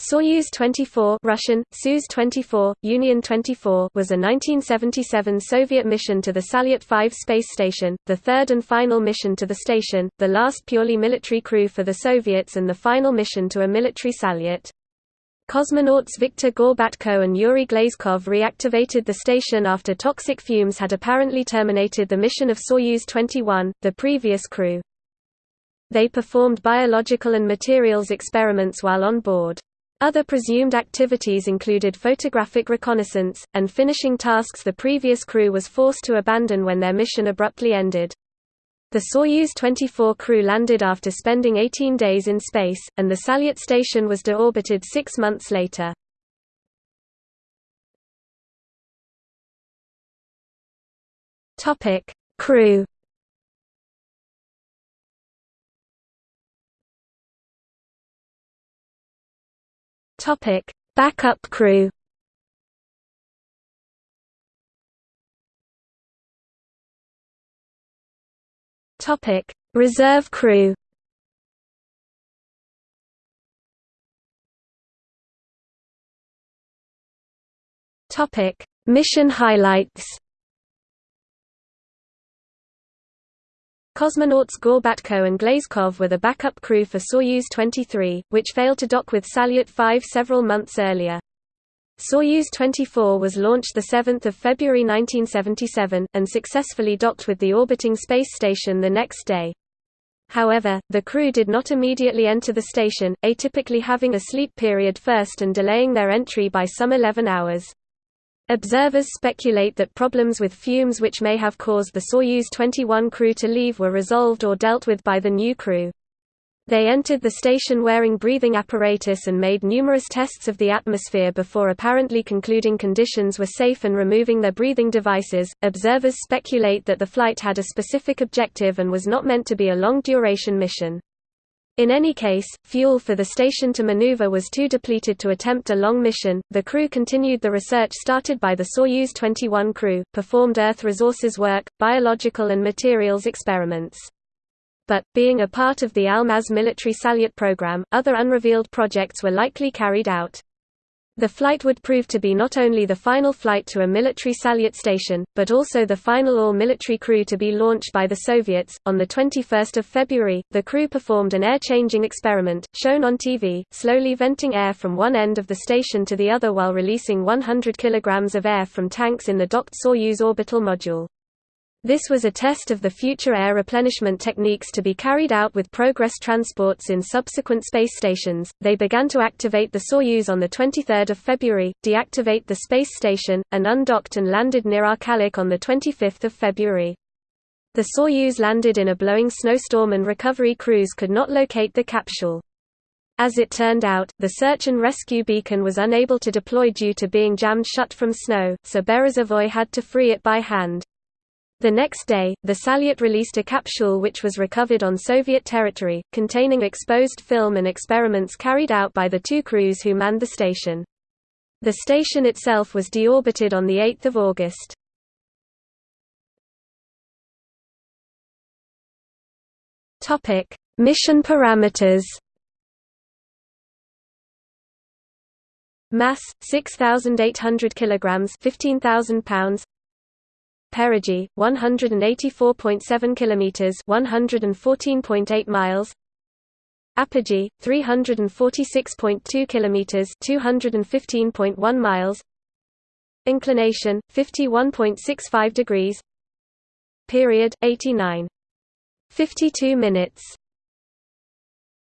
Soyuz 24 Russian, Soyuz 24, Union 24 was a 1977 Soviet mission to the Salyut 5 space station, the third and final mission to the station, the last purely military crew for the Soviets and the final mission to a military Salyut. Cosmonauts Viktor Gorbatko and Yuri Glazkov reactivated the station after toxic fumes had apparently terminated the mission of Soyuz 21, the previous crew. They performed biological and materials experiments while on board. Other presumed activities included photographic reconnaissance, and finishing tasks the previous crew was forced to abandon when their mission abruptly ended. The Soyuz 24 crew landed after spending 18 days in space, and the Salyut station was deorbited six months later. Crew Topic: Backup crew. Topic: Reserve crew. Topic: Mission highlights. Cosmonauts Gorbatko and Glazkov were the backup crew for Soyuz 23, which failed to dock with Salyut 5 several months earlier. Soyuz 24 was launched 7 February 1977, and successfully docked with the orbiting space station the next day. However, the crew did not immediately enter the station, atypically having a sleep period first and delaying their entry by some 11 hours. Observers speculate that problems with fumes which may have caused the Soyuz 21 crew to leave were resolved or dealt with by the new crew. They entered the station wearing breathing apparatus and made numerous tests of the atmosphere before apparently concluding conditions were safe and removing their breathing devices. Observers speculate that the flight had a specific objective and was not meant to be a long duration mission. In any case, fuel for the station to maneuver was too depleted to attempt a long mission. The crew continued the research started by the Soyuz 21 crew, performed Earth resources work, biological and materials experiments. But, being a part of the Almaz military Salyut program, other unrevealed projects were likely carried out. The flight would prove to be not only the final flight to a military Salyut station, but also the final all-military crew to be launched by the Soviets. On the 21st of February, the crew performed an air-changing experiment, shown on TV, slowly venting air from one end of the station to the other while releasing 100 kilograms of air from tanks in the docked Soyuz orbital module. This was a test of the future air replenishment techniques to be carried out with Progress transports in subsequent space stations. They began to activate the Soyuz on the 23rd of February, deactivate the space station, and undocked and landed near Arkalyk on the 25th of February. The Soyuz landed in a blowing snowstorm and recovery crews could not locate the capsule. As it turned out, the search and rescue beacon was unable to deploy due to being jammed shut from snow, so Berezovoi had to free it by hand. The next day, the Salyut released a capsule which was recovered on Soviet territory, containing exposed film and experiments carried out by the two crews who manned the station. The station itself was deorbited on 8 August. Mission parameters Mass 6800 kilograms 15000 pounds Perigee 184.7 kilometers 114.8 miles. Apogee 346.2 kilometers 215.1 miles. Inclination 51.65 degrees. Period 89 52 minutes